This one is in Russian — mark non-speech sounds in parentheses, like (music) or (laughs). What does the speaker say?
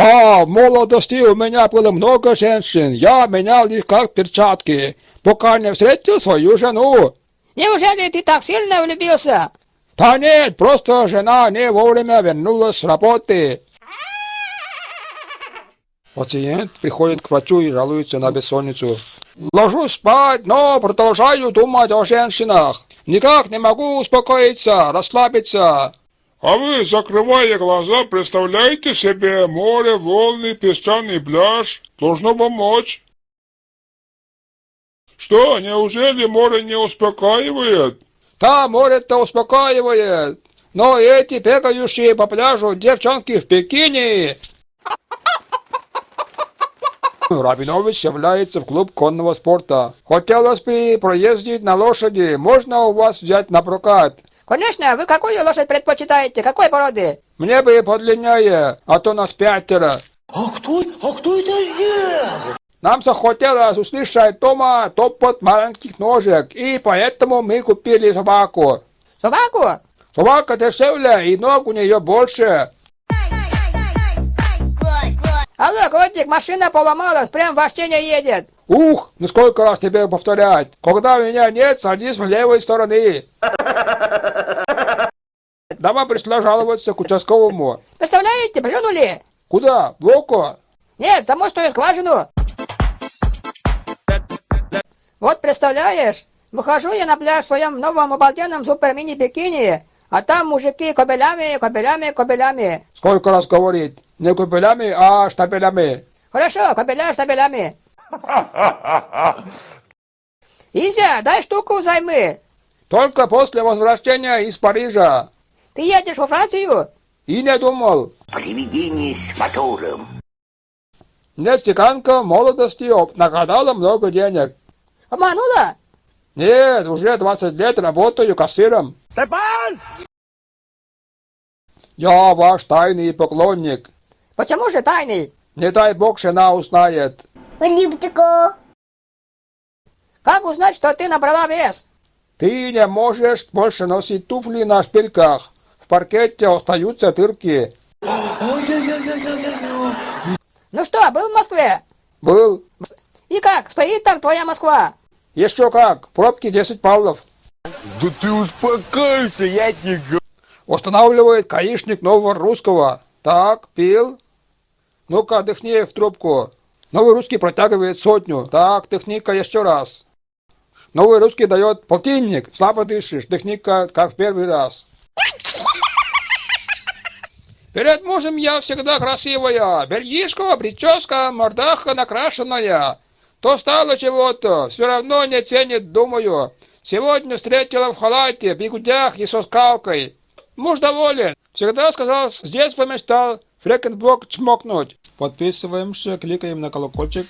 Да, в молодости у меня было много женщин. Я менял их как перчатки, пока не встретил свою жену. Неужели ты так сильно влюбился? Да нет, просто жена не вовремя вернулась с работы. Пациент приходит к врачу и жалуется на бессонницу. Ложусь спать, но продолжаю думать о женщинах. Никак не могу успокоиться, расслабиться. А вы, закрывая глаза, представляете себе море, волны, песчаный пляж. Должно помочь. Что, неужели море не успокаивает? Да, море-то успокаивает. Но эти бегающие по пляжу девчонки в бикини (laughs) Рабинович является в клуб конного спорта. Хотелось бы проездить на лошади. Можно у вас взять на прокат? Конечно, вы какую лошадь предпочитаете? Какой породы? Мне бы подлиннее, а то нас пятеро. А кто, а кто это сделал? Нам захотелось услышать дома топот маленьких ножек, и поэтому мы купили собаку. Собаку? Собака дешевле, и ног у нее больше. Алло, котик, машина поломалась, прям вообще не едет. Ух, ну сколько раз тебе повторять. Когда меня нет, садись в левой стороны. Давай пришла жаловаться к участковому. Представляете, плюнули? Куда? В око? Нет, замостную скважину. Вот представляешь, выхожу я на пляж в своем новом обалденном супер-мини-бикини, а там мужики кобелями, кобелями, кобелями. Сколько раз говорить? Не купелями, а штабелями. Хорошо, кобеля штабелями. (laughs) Изя, дай штуку взаймы. Только после возвращения из Парижа. Ты едешь во Францию? И не думал. Привидение с мотором. Мне стеканка молодости нагадала много денег. Обманула? Нет, уже 20 лет работаю кассиром. Степан! Я ваш тайный поклонник. Почему же тайный? Не дай бог жена узнает. Как узнать, что ты набрала вес? Ты не можешь больше носить туфли на шпильках. В паркете остаются дырки. Ну что, был в Москве? Был. И как, стоит там твоя Москва? Еще как, пробки 10 павлов. Да ты успокойся, я тебе говорю. Устанавливает гаишник нового русского. Так, пил. Ну-ка, отдохни в трубку. Новый русский протягивает сотню. Так, техника еще раз. Новый русский дает полтинник. Слабо дышишь. Техника как в первый раз. Перед мужем я всегда красивая. Бельишко, прическа, мордаха накрашенная. То стало чего-то, все равно не ценит, думаю. Сегодня встретила в халате, бигудях и со скалкой. Муж доволен. Всегда сказал, с детства мечтал Флекенблок чмокнуть. Подписываемся, кликаем на колокольчик.